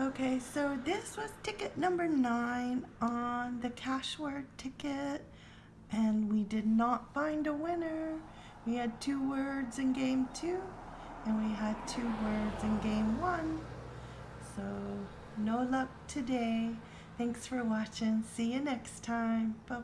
Okay, so this was ticket number nine on the cash word ticket, and we did not find a winner. We had two words in game two, and we had two words in game one. So, no luck today. Thanks for watching. See you next time. Bye